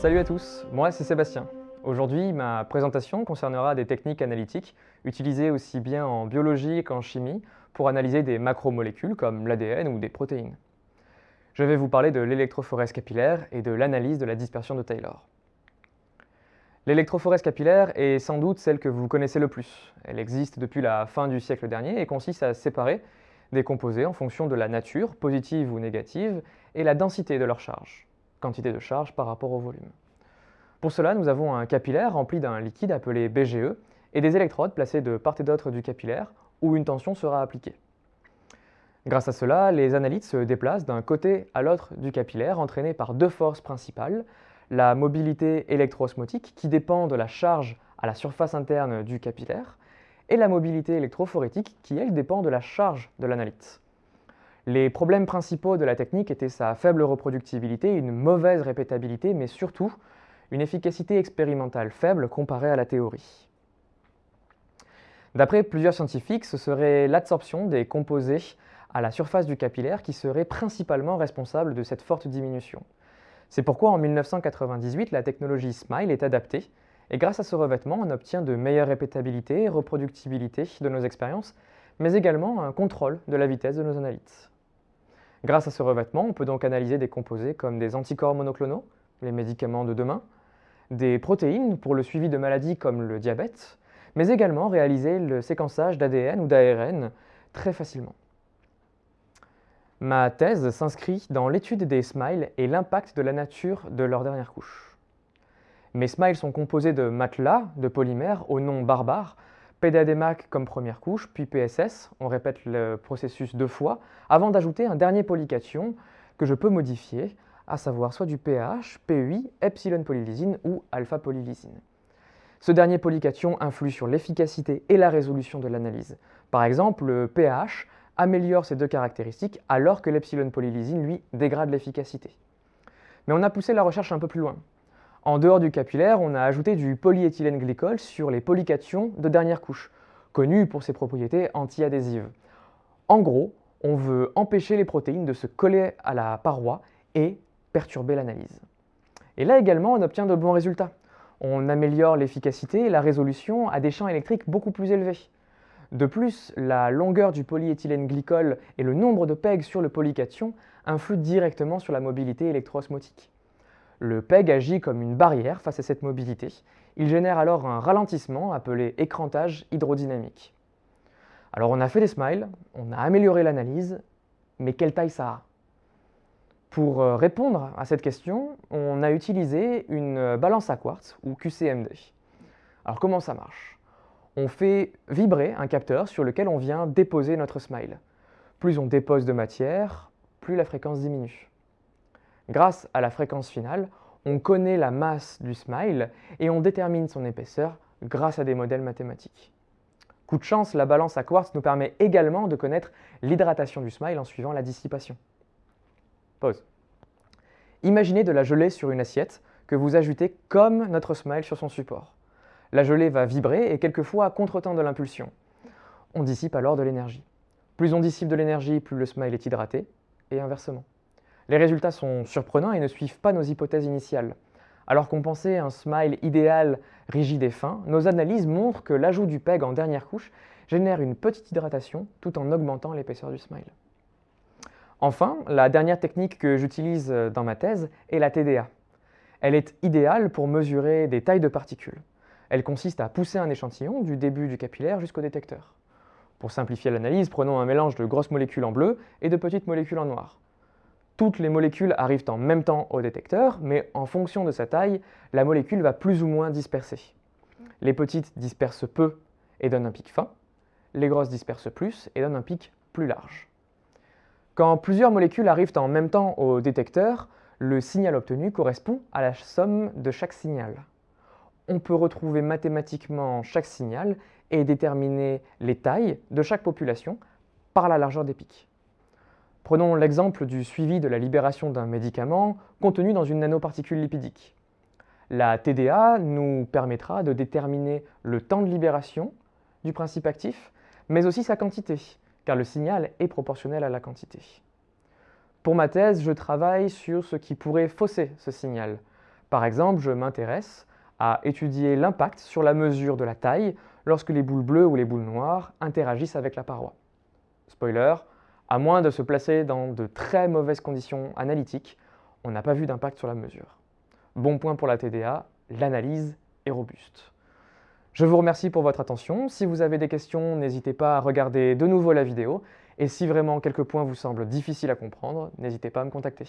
Salut à tous, moi c'est Sébastien. Aujourd'hui, ma présentation concernera des techniques analytiques utilisées aussi bien en biologie qu'en chimie pour analyser des macromolécules comme l'ADN ou des protéines. Je vais vous parler de l'électrophorèse capillaire et de l'analyse de la dispersion de Taylor. L'électrophorèse capillaire est sans doute celle que vous connaissez le plus. Elle existe depuis la fin du siècle dernier et consiste à séparer des composés en fonction de la nature, positive ou négative, et la densité de leur charge quantité de charge par rapport au volume. Pour cela, nous avons un capillaire rempli d'un liquide appelé BGE et des électrodes placées de part et d'autre du capillaire où une tension sera appliquée. Grâce à cela, les analytes se déplacent d'un côté à l'autre du capillaire entraînés par deux forces principales, la mobilité électroosmotique qui dépend de la charge à la surface interne du capillaire et la mobilité électrophorétique qui, elle, dépend de la charge de l'analyte. Les problèmes principaux de la technique étaient sa faible reproductibilité, une mauvaise répétabilité, mais surtout une efficacité expérimentale faible comparée à la théorie. D'après plusieurs scientifiques, ce serait l'absorption des composés à la surface du capillaire qui serait principalement responsable de cette forte diminution. C'est pourquoi en 1998, la technologie SMILE est adaptée, et grâce à ce revêtement, on obtient de meilleures répétabilité et reproductibilité de nos expériences, mais également un contrôle de la vitesse de nos analyses. Grâce à ce revêtement, on peut donc analyser des composés comme des anticorps monoclonaux, les médicaments de demain, des protéines pour le suivi de maladies comme le diabète, mais également réaliser le séquençage d'ADN ou d'ARN très facilement. Ma thèse s'inscrit dans l'étude des smiles et l'impact de la nature de leur dernière couche. Mes smiles sont composés de matelas de polymères au nom barbare PDADMAC comme première couche, puis PSS, on répète le processus deux fois, avant d'ajouter un dernier polycation que je peux modifier, à savoir soit du pH, PUI, epsilon polylysine ou alpha polylysine. Ce dernier polycation influe sur l'efficacité et la résolution de l'analyse. Par exemple, le pH améliore ces deux caractéristiques alors que l'epsilon polylysine, lui, dégrade l'efficacité. Mais on a poussé la recherche un peu plus loin. En dehors du capillaire, on a ajouté du polyéthylène glycol sur les polycations de dernière couche, connu pour ses propriétés antiadhésives. En gros, on veut empêcher les protéines de se coller à la paroi et perturber l'analyse. Et là également, on obtient de bons résultats. On améliore l'efficacité et la résolution à des champs électriques beaucoup plus élevés. De plus, la longueur du polyéthylène glycol et le nombre de pegs sur le polycation influent directement sur la mobilité électroosmotique. Le PEG agit comme une barrière face à cette mobilité. Il génère alors un ralentissement appelé écrantage hydrodynamique. Alors on a fait des smiles, on a amélioré l'analyse, mais quelle taille ça a? Pour euh, répondre à cette question, on a utilisé une balance à quartz ou QCMD. Alors comment ça marche? On fait vibrer un capteur sur lequel on vient déposer notre smile. Plus on dépose de matière, plus la fréquence diminue. Grâce à la fréquence finale, on connaît la masse du smile et on détermine son épaisseur grâce à des modèles mathématiques. Coup de chance, la balance à quartz nous permet également de connaître l'hydratation du smile en suivant la dissipation. Pause. Imaginez de la gelée sur une assiette que vous ajoutez comme notre smile sur son support. La gelée va vibrer et quelquefois à contre-temps de l'impulsion. On dissipe alors de l'énergie. Plus on dissipe de l'énergie, plus le smile est hydraté, et inversement. Les résultats sont surprenants et ne suivent pas nos hypothèses initiales. Alors qu'on pensait un smile idéal, rigide et fin, nos analyses montrent que l'ajout du PEG en dernière couche génère une petite hydratation tout en augmentant l'épaisseur du smile. Enfin, la dernière technique que j'utilise dans ma thèse est la TDA. Elle est idéale pour mesurer des tailles de particules. Elle consiste à pousser un échantillon du début du capillaire jusqu'au détecteur. Pour simplifier l'analyse, prenons un mélange de grosses molécules en bleu et de petites molécules en noir. Toutes les molécules arrivent en même temps au détecteur, mais en fonction de sa taille, la molécule va plus ou moins disperser. Les petites dispersent peu et donnent un pic fin, les grosses dispersent plus et donnent un pic plus large. Quand plusieurs molécules arrivent en même temps au détecteur, le signal obtenu correspond à la somme de chaque signal. On peut retrouver mathématiquement chaque signal et déterminer les tailles de chaque population par la largeur des pics. Prenons l'exemple du suivi de la libération d'un médicament contenu dans une nanoparticule lipidique. La TDA nous permettra de déterminer le temps de libération du principe actif, mais aussi sa quantité, car le signal est proportionnel à la quantité. Pour ma thèse, je travaille sur ce qui pourrait fausser ce signal. Par exemple, je m'intéresse à étudier l'impact sur la mesure de la taille lorsque les boules bleues ou les boules noires interagissent avec la paroi. Spoiler, à moins de se placer dans de très mauvaises conditions analytiques, on n'a pas vu d'impact sur la mesure. Bon point pour la TDA, l'analyse est robuste. Je vous remercie pour votre attention. Si vous avez des questions, n'hésitez pas à regarder de nouveau la vidéo. Et si vraiment quelques points vous semblent difficiles à comprendre, n'hésitez pas à me contacter.